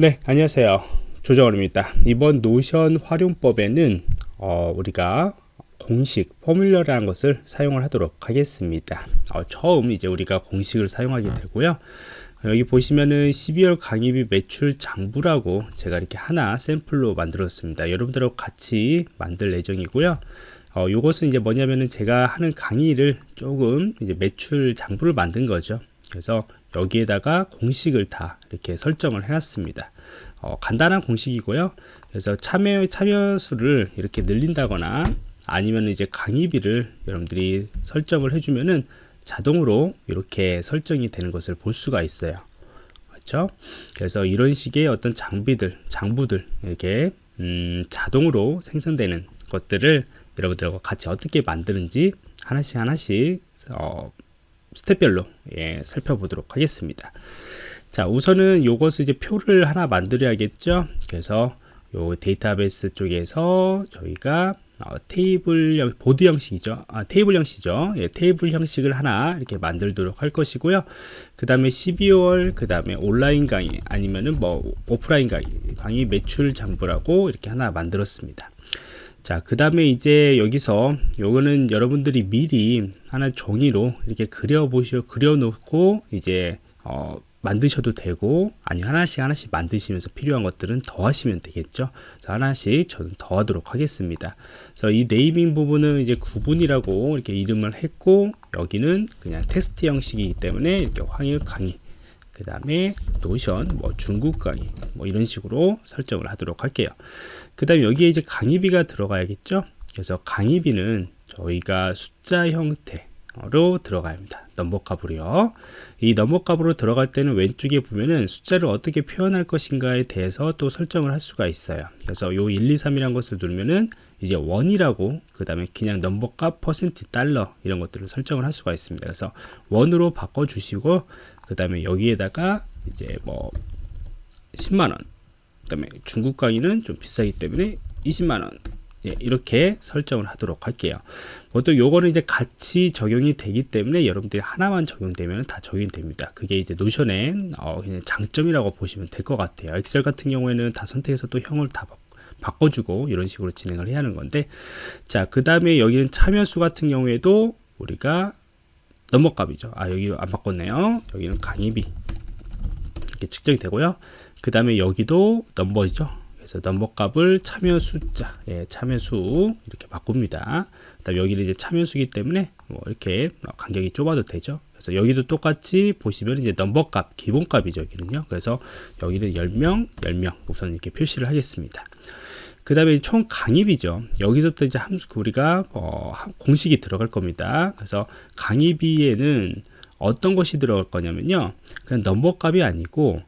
네 안녕하세요. 조정원입니다. 이번 노션 활용법에는 어, 우리가 공식 포뮬러라는 것을 사용을 하도록 하겠습니다. 어, 처음 이제 우리가 공식을 사용하게 되고요. 여기 보시면은 12월 강의비 매출 장부라고 제가 이렇게 하나 샘플로 만들었습니다. 여러분들하고 같이 만들 예정이고요. 어, 요것은 이제 뭐냐면은 제가 하는 강의를 조금 이제 매출 장부를 만든 거죠 그래서 여기에다가 공식을 다 이렇게 설정을 해놨습니다. 어, 간단한 공식이고요. 그래서 참여 참여 수를 이렇게 늘린다거나 아니면 이제 강의비를 여러분들이 설정을 해주면은 자동으로 이렇게 설정이 되는 것을 볼 수가 있어요. 그렇죠? 그래서 이런 식의 어떤 장비들, 장부들 이렇게 음, 자동으로 생성되는 것들을 여러분들과 같이 어떻게 만드는지 하나씩 하나씩 어, step별로 예, 살펴보도록 하겠습니다. 자, 우선은 요것을 이제 표를 하나 만들어야겠죠. 그래서 요 데이터베이스 쪽에서 저희가 어, 테이블 보드 형식이죠. 아, 테이블 형식이죠. 예, 테이블 형식을 하나 이렇게 만들도록 할 것이고요. 그 다음에 12월, 그 다음에 온라인 강의 아니면은 뭐 오프라인 강의, 강의 매출 장부라고 이렇게 하나 만들었습니다. 자, 그 다음에 이제 여기서 요거는 여러분들이 미리 하나 종이로 이렇게 그려 보시고 그려 놓고 이제 어, 만드셔도 되고 아니 하나씩 하나씩 만드시면서 필요한 것들은 더 하시면 되겠죠? 그래서 하나씩 저는 더 하도록 하겠습니다. 그래서 이 네이밍 부분은 이제 구분이라고 이렇게 이름을 했고 여기는 그냥 테스트 형식이기 때문에 이렇게 황일 강의 그 다음에 노션 뭐 중급 강의 뭐 이런 식으로 설정을 하도록 할게요. 그 다음에 여기에 이제 강의비가 들어가야겠죠? 그래서 강의비는 저희가 숫자 형태 로 들어가야 합니다. 넘버 값으로요. 이 넘버 값으로 들어갈 때는 왼쪽에 보면은 숫자를 어떻게 표현할 것인가에 대해서 또 설정을 할 수가 있어요. 그래서 요 1, 2, 3이란 것을 누르면은 이제 원이라고 그 다음에 그냥 넘버 값 퍼센트 달러 이런 것들을 설정을 할 수가 있습니다. 그래서 원으로 바꿔 주시고 그 다음에 여기에다가 이제 뭐 10만원 그 다음에 중국 강의는 좀 비싸기 때문에 20만원 예, 이렇게 설정을 하도록 할게요. 보통 요거는 이제 같이 적용이 되기 때문에 여러분들이 하나만 적용되면 다 적용이 됩니다. 그게 이제 노션의 어, 장점이라고 보시면 될 것 같아요. 엑셀 같은 경우에는 다 선택해서 또 형을 다 바꿔주고 이런 식으로 진행을 해야 하는 건데 자그 다음에 여기는 참여수 같은 경우에도 우리가 넘버값이죠. 아 여기 안 바꿨네요. 여기는 강의비. 이렇게 측정이 되고요. 그 다음에 여기도 넘버죠 그래서 넘버 값을 참여 숫자 예, 참여 수 이렇게 바꿉니다. 그다음 여기는 이제 참여 수기 때문에 뭐 이렇게 간격이 좁아도 되죠. 그래서 여기도 똑같이 보시면 이제 넘버 값 기본 값이죠 여기는요. 그래서 여기는 10명 10명 우선 이렇게 표시를 하겠습니다. 그 다음에 총 강의비죠. 여기서부터 이제 함수 우리가 어, 공식이 들어갈 겁니다. 그래서 강의비에는 어떤 것이 들어갈 거냐면요. 그냥 넘버 값이 아니고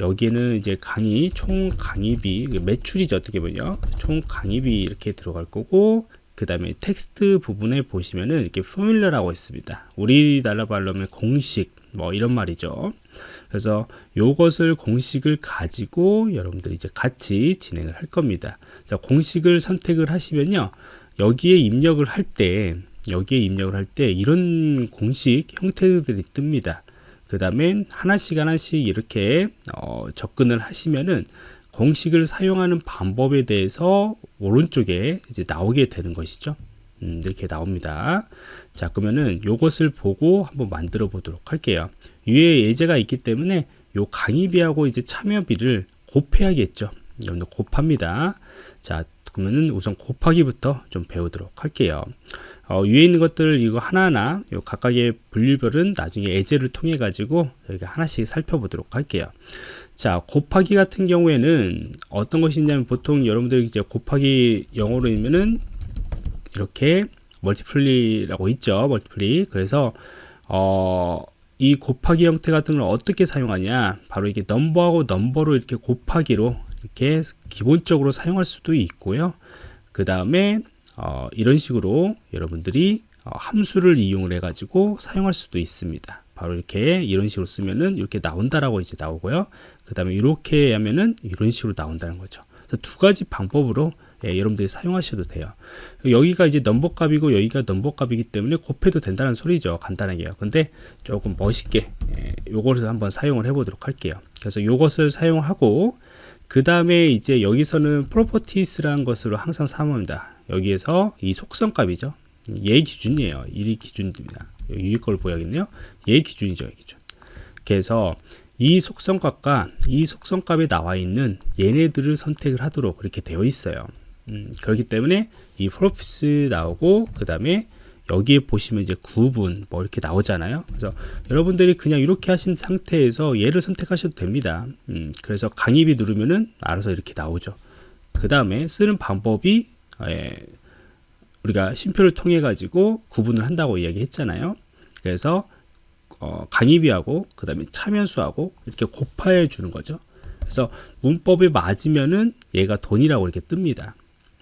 여기에는 이제 강의 총 강의비 매출이죠 어떻게 보면 총 강의비 이렇게 들어갈 거고 그 다음에 텍스트 부분에 보시면은 이렇게 포뮬러라고 있습니다. 우리나라 말로 하면 공식 뭐 이런 말이죠. 그래서 요것을 공식을 가지고 여러분들이 이제 같이 진행을 할 겁니다. 자 공식을 선택을 하시면요. 여기에 입력을 할 때 여기에 입력을 할 때 이런 공식 형태들이 뜹니다 그 다음에 하나씩 하나씩 이렇게 어, 접근을 하시면은 공식을 사용하는 방법에 대해서 오른쪽에 이제 나오게 되는 것이죠. 음, 이렇게 나옵니다. 자 그러면은 요것을 보고 한번 만들어 보도록 할게요. 위에 예제가 있기 때문에 요 강의비하고 이제 참여비를 곱해야겠죠. 여러분들 곱합니다. 자 그러면은 우선 곱하기부터 좀 배우도록 할게요. 어, 위에 있는 것들 이거 하나하나 요 각각의 분류별은 나중에 예제를 통해 가지고 여기가 하나씩 살펴보도록 할게요. 자 곱하기 같은 경우에는 어떤 것이 있냐면 보통 여러분들 이제 곱하기 영어로 있면은 이렇게 멀티플리라고 있죠 멀티플리. 그래서 어, 이 곱하기 형태 같은 걸 어떻게 사용하냐? 바로 이게 넘버하고 넘버로 이렇게 곱하기로 이렇게 기본적으로 사용할 수도 있고요. 그 다음에 어, 이런 식으로 여러분들이 어, 함수를 이용을 해 가지고 사용할 수도 있습니다. 바로 이렇게 이런 식으로 쓰면은 이렇게 나온다라고 이제 나오고요. 그 다음에 이렇게 하면은 이런 식으로 나온다는 거죠. 두 가지 방법으로 예, 여러분들이 사용하셔도 돼요. 여기가 이제 넘버 값이고 여기가 넘버 값이기 때문에 곱해도 된다는 소리죠. 간단하게요. 근데 조금 멋있게 예, 요것을 한번 사용을 해 보도록 할게요. 그래서 요것을 사용하고 그 다음에 이제 여기서는 properties라는 것으로 항상 사용합니다. 여기에서 이 속성값이죠. 얘 기준이에요. 이 기준입니다. 위에 걸 보여야겠네요. 얘 기준이죠. 기준. 그래서 이 속성값과 이 속성값에 나와 있는 얘네들을 선택을 하도록 그렇게 되어 있어요. 음, 그렇기 때문에 이 properties 나오고 그 다음에 여기에 보시면 이제 구분 뭐 이렇게 나오잖아요. 그래서 여러분들이 그냥 이렇게 하신 상태에서 얘를 선택하셔도 됩니다. 음, 그래서 강의비 누르면은 알아서 이렇게 나오죠. 그 다음에 쓰는 방법이 예, 우리가 심표를 통해 가지고 구분을 한다고 이야기했잖아요. 그래서 어, 강의비하고 그 다음에 참여수하고 이렇게 곱하여 주는 거죠. 그래서 문법이 맞으면은 얘가 돈이라고 이렇게 뜹니다.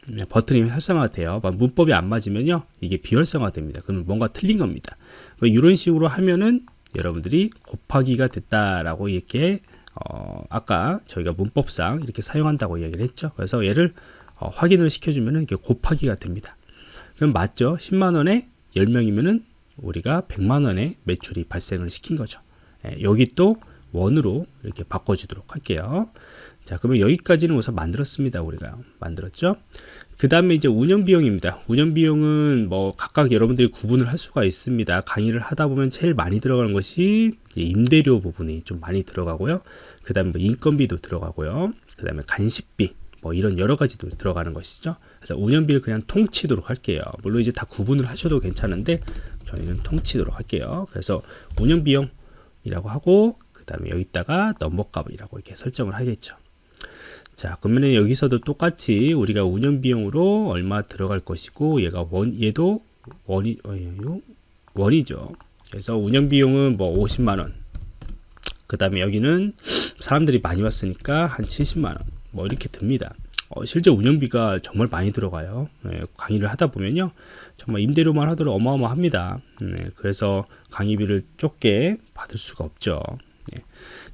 네, 버튼이 활성화돼요. 문법이 안 맞으면요, 이게 비활성화됩니다. 그러면 뭔가 틀린 겁니다. 이런 식으로 하면은 여러분들이 곱하기가 됐다라고 이렇게 어, 아까 저희가 문법상 이렇게 사용한다고 이야기를 했죠. 그래서 얘를 어, 확인을 시켜주면은 이게 곱하기가 됩니다. 그럼 맞죠? 10만 원에 10명이면은 우리가 100만 원의 매출이 발생을 시킨 거죠. 예, 여기 또 원으로 이렇게 바꿔주도록 할게요. 자, 그러면 여기까지는 우선 만들었습니다. 우리가 만들었죠. 그 다음에 이제 운영 비용입니다. 운영 비용은 뭐 각각 여러분들이 구분을 할 수가 있습니다. 강의를 하다 보면 제일 많이 들어가는 것이 임대료 부분이 좀 많이 들어가고요. 그 다음에 뭐 인건비도 들어가고요. 그 다음에 간식비, 뭐 이런 여러 가지도 들어가는 것이죠. 그래서 운영비를 그냥 통치도록 할게요. 물론 이제 다 구분을 하셔도 괜찮은데 저희는 통치도록 할게요. 그래서 운영비용이라고 하고 그 다음에 여기다가 넘버값이라고 이렇게 설정을 하겠죠. 자 그러면 여기서도 똑같이 우리가 운영 비용으로 얼마 들어갈 것이고 얘가 원 얘도 원이 어, 원이죠. 그래서 운영 비용은 뭐 50만원. 그 다음에 여기는 사람들이 많이 왔으니까 한 70만원. 뭐 이렇게 듭니다. 어, 실제 운영비가 정말 많이 들어가요. 네, 강의를 하다 보면요. 정말 임대료만 하더라도 어마어마합니다. 네, 그래서 강의비를 좁게 받을 수가 없죠 네.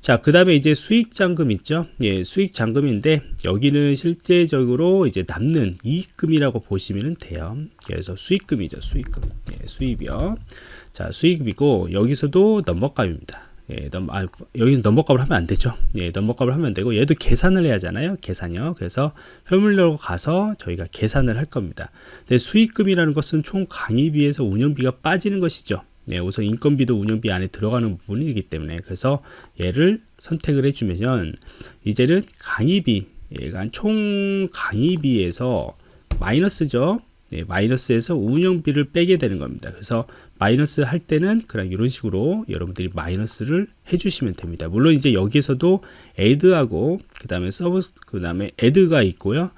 자, 그 다음에 이제 수익 잔금 있죠? 예, 수익 잔금인데 여기는 실제적으로 이제 남는 이익금이라고 보시면 돼요. 그래서 수익금이죠, 수익금. 예, 수입이요. 자, 수익이고 여기서도 넘버값입니다. 예, 넘, 아, 여기는 넘버값을 하면 안 되죠. 예, 넘버값을 하면 되고 얘도 계산을 해야 하잖아요. 계산이요. 그래서 포뮬러로 가서 저희가 계산을 할 겁니다. 근데 수익금이라는 것은 총 강의비에서 운영비가 빠지는 것이죠. 네, 우선 인건비도 운영비 안에 들어가는 부분이기 때문에 그래서 얘를 선택을 해주면 이제는 강의비 얘가 총 강의비에서 마이너스죠. 네, 마이너스에서 운영비를 빼게 되는 겁니다. 그래서 마이너스 할 때는 그냥 이런 식으로 여러분들이 마이너스를 해주시면 됩니다. 물론 이제 여기에서도 add하고 그 다음에 sub 그 다음에 add가 있고요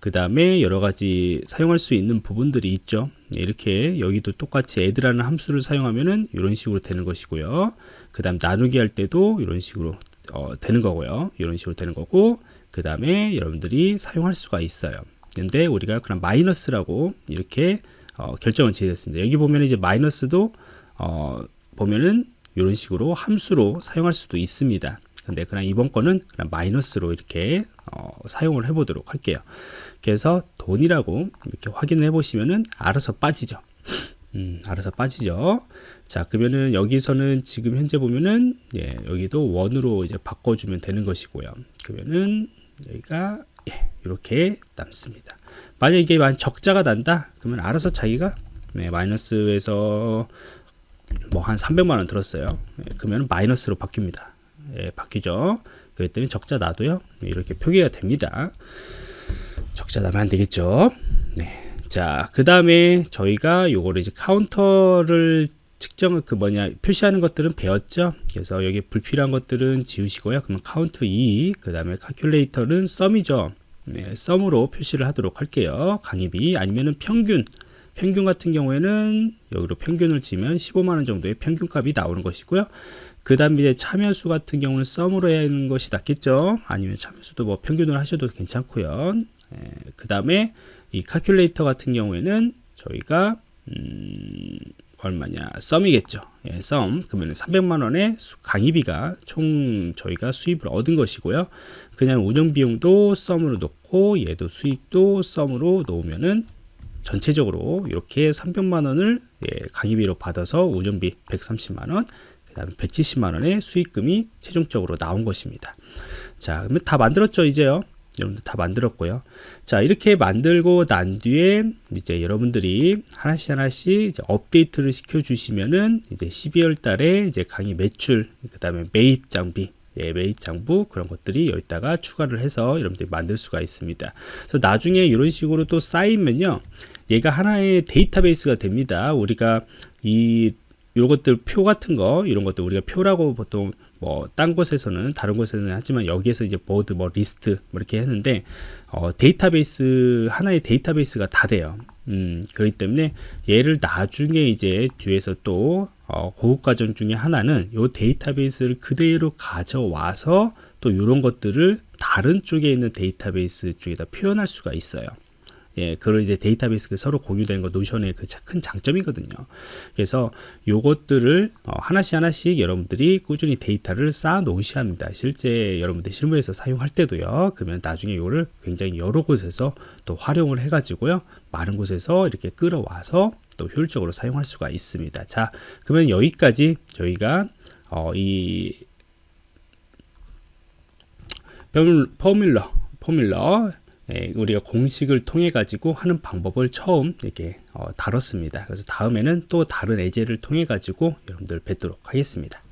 그 다음에 여러가지 사용할 수 있는 부분들이 있죠. 이렇게 여기도 똑같이 add라는 함수를 사용하면은 이런 식으로 되는 것이고요. 그 다음 나누기 할 때도 이런 식으로 어, 되는 거고요. 이런 식으로 되는 거고 그 다음에 여러분들이 사용할 수가 있어요. 근데 우리가 그냥 마이너스라고 이렇게 어, 결정을 지었습니다. 여기 보면 이제 마이너스도 어, 보면은 이런 식으로 함수로 사용할 수도 있습니다 근데 그냥 이번 거는 그냥 마이너스로 이렇게 어, 사용을 해 보도록 할게요. 그래서 돈이라고 이렇게 확인을 해 보시면은 알아서 빠지죠. 음, 알아서 빠지죠. 자 그러면은 여기서는 지금 현재 보면은 예, 여기도 원으로 이제 바꿔주면 되는 것이고요. 그러면은 여기가 예, 이렇게 남습니다. 만약 이게 만 적자가 난다? 그러면 알아서 자기가 네, 마이너스에서 뭐 한 300만 원 들었어요. 예, 그러면 마이너스로 바뀝니다 예, 바뀌죠. 때문에 적자 나도요. 이렇게 표기가 됩니다. 적자 나면 안 되겠죠. 네. 자, 그 다음에 저희가 요거를 이제 카운터를 측정 그 뭐냐 표시하는 것들은 배웠죠. 그래서 여기 불필요한 것들은 지우시고요. 그러면 카운트 2, 그 다음에 calculate는 sum이죠. 네, sum으로 표시를 하도록 할게요. 강의비 아니면은 평균 평균 같은 경우에는 여기로 평균을 지면 15만원 정도의 평균값이 나오는 것이고요. 그 다음에 참여수 같은 경우는 sum으로 해야 하는 것이 낫겠죠. 아니면 참여수도 뭐 평균을 하셔도 괜찮고요. 예, 그 다음에 이 카큘레이터 같은 경우에는 저희가 음, 얼마냐 썸이겠죠. 예, 썸 그러면 300만 원의 강의비가 총 저희가 수입을 얻은 것이고요. 그냥 운영 비용도 썸으로 놓고 얘도 수익도 썸으로 놓으면은 전체적으로 이렇게 300만 원을 예, 강의비로 받아서 운영비 130만 원, 그 다음에 170만 원의 수익금이 최종적으로 나온 것입니다. 자, 그러면 다 만들었죠, 이제요. 여러분들 다 만들었고요. 자, 이렇게 만들고 난 뒤에 이제 여러분들이 하나씩 하나씩 업데이트를 시켜 주시면은 이제 12월 달에 이제 강의 매출, 그 다음에 매입 장비 예, 매입 장부 그런 것들이 여기다가 추가를 해서 여러분들이 만들 수가 있습니다. 그래서 나중에 이런 식으로 또 쌓이면요. 얘가 하나의 데이터베이스가 됩니다. 우리가 이 요것들 표 같은 거 이런 것들 우리가 표라고 보통 뭐 딴 곳에서는 다른 곳에서는 하지만 여기에서 이제 보드 뭐 리스트 뭐 이렇게 했는데 어, 데이터베이스 하나의 데이터베이스가 다 돼요. 음, 그렇기 때문에 얘를 나중에 이제 뒤에서 또 어, 고급 과정 중에 하나는 요 데이터베이스를 그대로 가져와서 또 이런 것들을 다른 쪽에 있는 데이터베이스 쪽에다 표현할 수가 있어요. 예, 그걸 이제 데이터베이스가 서로 공유되는 거 노션의 그 큰 장점이거든요. 그래서 요것들을 어, 하나씩 하나씩 여러분들이 꾸준히 데이터를 쌓아 놓으셔야 합니다. 실제 여러분들 실무에서 사용할 때도요. 그러면 나중에 이거를 굉장히 여러 곳에서 또 활용을 해가지고요. 많은 곳에서 이렇게 끌어와서 또 효율적으로 사용할 수가 있습니다. 자, 그러면 여기까지 저희가 어, 이 포뮬러 예, 우리가 공식을 통해 가지고 하는 방법을 처음 이렇게 어, 다뤘습니다. 그래서 다음에는 또 다른 예제를 통해 가지고 여러분들 뵙도록 하겠습니다.